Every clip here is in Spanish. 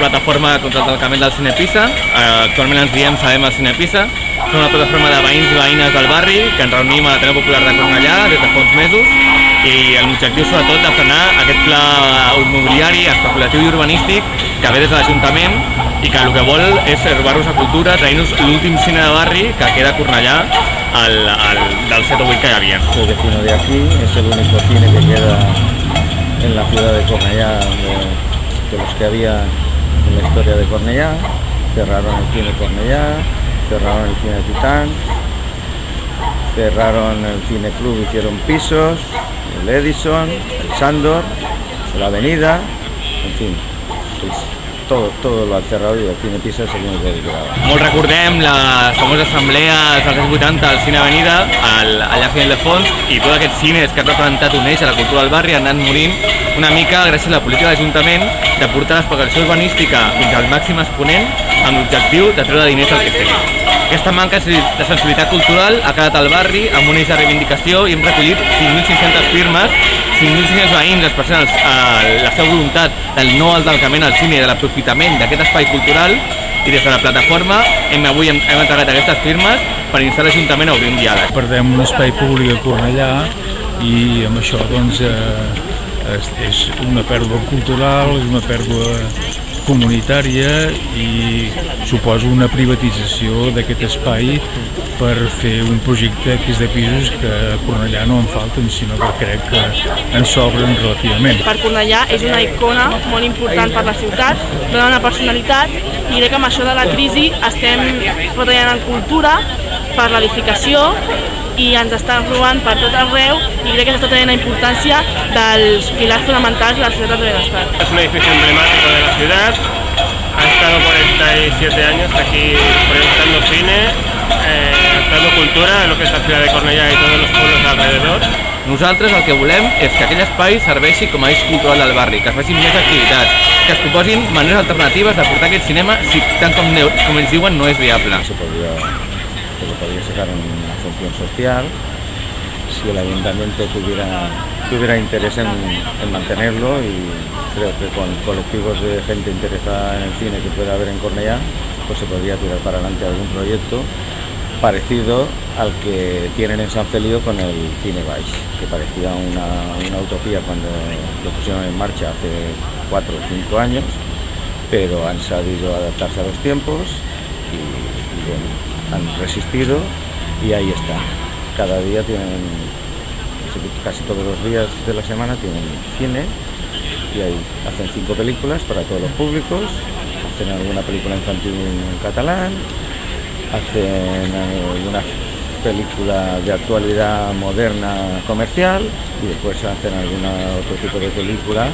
plataforma contra el tancament del Cine Pisa, eh, actualment ens diem Sabem el Cine Pisa, som una plataforma de veïns i veïnes del barri que ens reunim a l'Ateneu Popular de Cornellà des de fa uns mesos. I l'objectiu sobretot de frenar aquest pla immobiliari, especulatiu i urbanístic que ve des de l'Ajuntament i que el que vol és robar-nos la cultura, trair-nos l'últim cine de barri que queda a Cornellà al, al, del 7 o 8 que hi havia. Soy vecino de aquí, es el único cine que queda en la ciudad de Cornellá, de, de los que había en la historia de Cornellá. Cerraron el cine Cornellá, cerraron el cine Titán, cerraron el cine club, hicieron pisos, el Edison, el Sandor, la Avenida, en fin, pues todo, todo lo han cerrado y el cine Pisa es el que quedaba. Molt recordem la famosa assemblea dels anys 80 al Cine Avenida, al, allà a Final de Fons, i tots aquests cines que han representat un eix a la cultura del barri han anat morint una mica gràcies a la política de l'Ajuntament de portar l'especulació urbanística fins al màxim exponent amb l'objectiu de treure diners al que fem. Aquesta manca de sensibilitat cultural ha quedat al barri amb un eix de reivindicació i hem recollit 5.500 firmes 5.500 veïns expressant eh, la seva voluntat del no al tancament al cine i de l'aprofitament d'aquest espai cultural i des de la plataforma hem, avui hem, hem entregat aquestes firmes per instar l'Ajuntament a obrir un diàleg. Perdem un espai públic a Cornellà i amb això doncs, eh, és, és una pèrdua cultural, és una pèrdua comunitària i suposa una privatització d'aquest espai per fer un projecte que és de pisos que a Cornellà no en falten, sinó que crec que en sobren relativament. Per Cornellà és una icona molt important per la ciutat, dona una personalitat i crec que amb això de la crisi estem retallant en cultura per l'edificació i ens estan robant per tot arreu i crec que s'està tenint la importància dels pilars fonamentals de la ciutat de benestar. Es un edificio emblemático de la ciudad, ha estado 47 años aquí proyectando cine, eh, dando cultura a lo que es la ciudad de Cornellà i tots els pueblos de alrededor. Nosaltres el que volem és que aquell espai serveixi com a eix cultural del barri, que es facin més activitats, que es proposin maneres alternatives de portar aquest cinema si tant com, com ells diuen no és viable. Se podría, se le podría sacar una función social. Si el ayuntamiento tuviera, tuviera interés en, en mantenerlo y creo que con colectivos de gente interesada en el cine que pueda haber en Cornellá, pues se podría tirar para adelante algún proyecto parecido al que tienen en San Feliu con el Cine Vice, que parecía una, una utopía cuando lo pusieron en marcha hace cuatro o cinco años, pero han sabido adaptarse a los tiempos y, y bueno, han resistido y ahí están. Cada día tienen, casi todos los días de la semana tienen cine y ahí hacen cinco películas para todos los públicos, hacen alguna película infantil en catalán, hacen alguna película de actualidad moderna comercial y después hacen alguna otro tipo de película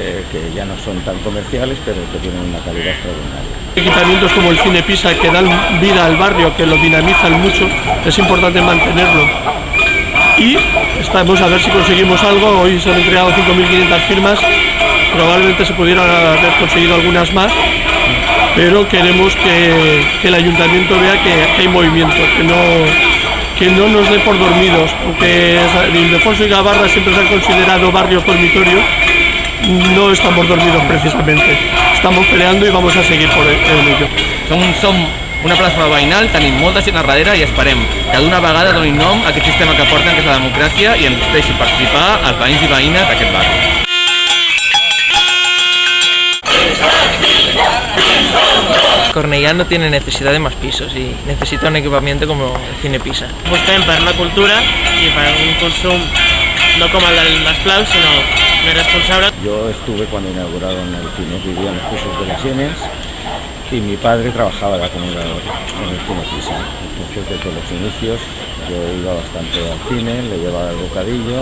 eh, que ya no son tan comerciales pero que tienen una calidad extraordinaria. Equipamientos como el Cine Pisa que dan vida al barrio, que lo dinamizan mucho, es importante mantenerlo. Y estamos a ver si conseguimos algo, hoy se han entregado 5.500 firmas, probablemente se pudieran haber conseguido algunas más, pero queremos que, el ayuntamiento vea que, que, hay movimiento, que no, que no nos dé por dormidos, aunque Ildefonso y Gavarra siempre se han considerado barrios dormitorios, no estamos dormidos precisamente, estamos peleando y vamos a seguir por ello. Som, som una plataforma veïnal, tenim molta gent a darrere i esperem que d'una vegada donin nom a aquest sistema que porten, que és la democràcia, i ens deixi participar els veïns i veïnes d'aquest barri. Cornellà no tiene necesidad de más pisos y necesita un equipamiento como el Cine Pisa. Apostem per la cultura i per un consum no com el del Masclau, sinó més responsable. Yo estuve cuando inauguraron el cine, vivía en los pisos de las Sienes y mi padre trabajaba en la comunidad en el cine Pisa. Entonces desde los inicios yo iba bastante al cine, le llevaba el bocadillo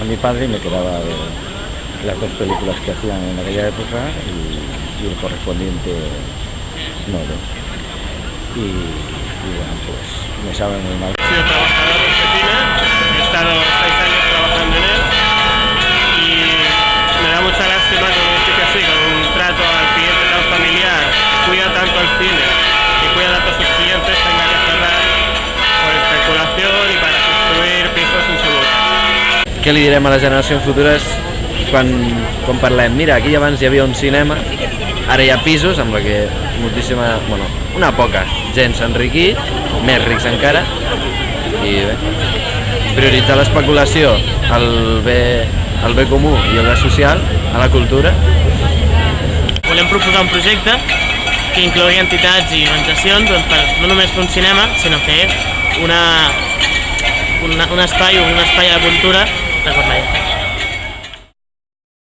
a mi padre y me quedaba de las dos películas que hacían en aquella época y, y el correspondiente nuevo. Y, y, bueno, pues me sabe muy mal. He sido trabajador este cine, he estado Què li direm a les generacions futures quan, quan parlem? Mira, aquí abans hi havia un cinema Ara hi ha pisos amb la que moltíssima, bueno, una poca gent s'ha enriquit, més rics encara, i bé, prioritzar l'especulació, el bé, el bé comú i el bé social, a la cultura, Volem proposar un projecte que inclogui entitats i organitzacions doncs, per no només fer un cinema, sinó fer una, una, un espai, un espai de cultura.